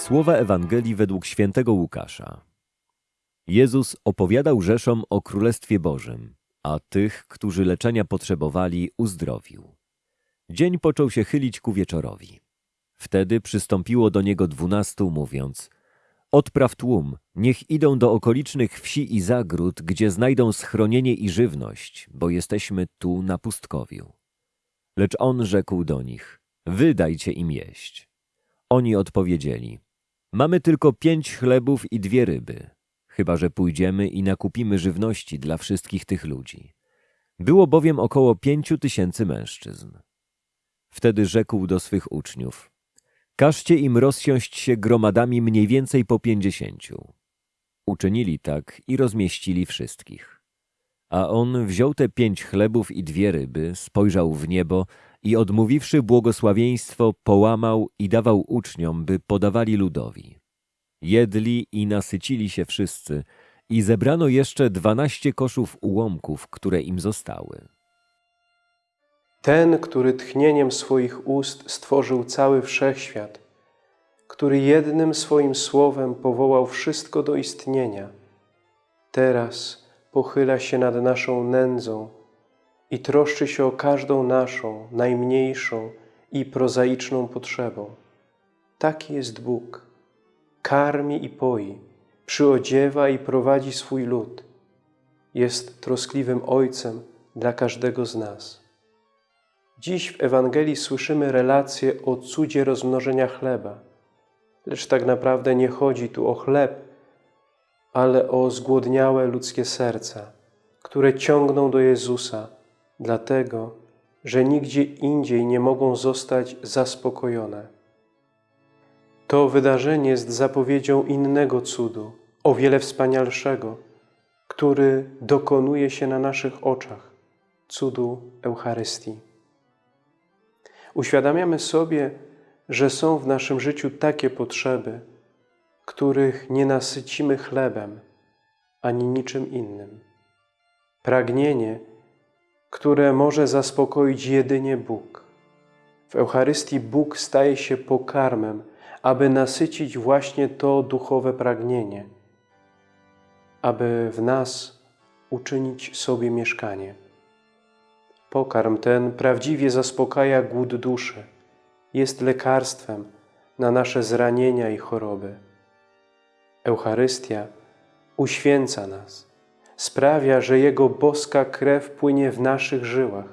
Słowa Ewangelii według świętego Łukasza. Jezus opowiadał Rzeszom o Królestwie Bożym, a tych, którzy leczenia potrzebowali, uzdrowił. Dzień począł się chylić ku wieczorowi. Wtedy przystąpiło do niego dwunastu, mówiąc Odpraw tłum, niech idą do okolicznych wsi i zagród, gdzie znajdą schronienie i żywność, bo jesteśmy tu na pustkowiu. Lecz on rzekł do nich, wy dajcie im jeść. Oni odpowiedzieli, mamy tylko pięć chlebów i dwie ryby, chyba że pójdziemy i nakupimy żywności dla wszystkich tych ludzi. Było bowiem około pięciu tysięcy mężczyzn. Wtedy rzekł do swych uczniów, każcie im rozsiąść się gromadami mniej więcej po pięćdziesięciu. Uczynili tak i rozmieścili wszystkich. A on wziął te pięć chlebów i dwie ryby, spojrzał w niebo i odmówiwszy błogosławieństwo, połamał i dawał uczniom, by podawali ludowi. Jedli i nasycili się wszyscy i zebrano jeszcze dwanaście koszów ułomków, które im zostały. Ten, który tchnieniem swoich ust stworzył cały wszechświat, który jednym swoim słowem powołał wszystko do istnienia, teraz pochyla się nad naszą nędzą i troszczy się o każdą naszą, najmniejszą i prozaiczną potrzebą. Taki jest Bóg. Karmi i poi, przyodziewa i prowadzi swój lud. Jest troskliwym Ojcem dla każdego z nas. Dziś w Ewangelii słyszymy relację o cudzie rozmnożenia chleba. Lecz tak naprawdę nie chodzi tu o chleb, ale o zgłodniałe ludzkie serca, które ciągną do Jezusa, dlatego, że nigdzie indziej nie mogą zostać zaspokojone. To wydarzenie jest zapowiedzią innego cudu, o wiele wspanialszego, który dokonuje się na naszych oczach, cudu Eucharystii. Uświadamiamy sobie, że są w naszym życiu takie potrzeby, których nie nasycimy chlebem ani niczym innym. Pragnienie, które może zaspokoić jedynie Bóg. W Eucharystii Bóg staje się pokarmem, aby nasycić właśnie to duchowe pragnienie, aby w nas uczynić sobie mieszkanie. Pokarm ten prawdziwie zaspokaja głód duszy, jest lekarstwem na nasze zranienia i choroby. Eucharystia uświęca nas, sprawia, że Jego boska krew płynie w naszych żyłach.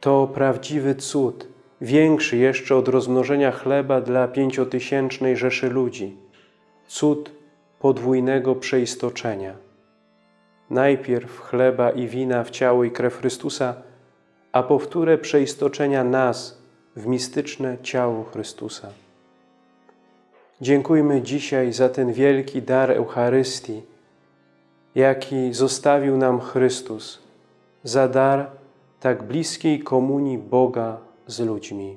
To prawdziwy cud, większy jeszcze od rozmnożenia chleba dla pięciotysięcznej rzeszy ludzi. Cud podwójnego przeistoczenia. Najpierw chleba i wina w ciało i krew Chrystusa, a powtórę przeistoczenia nas w mistyczne ciało Chrystusa. Dziękujmy dzisiaj za ten wielki dar Eucharystii, jaki zostawił nam Chrystus, za dar tak bliskiej komunii Boga z ludźmi.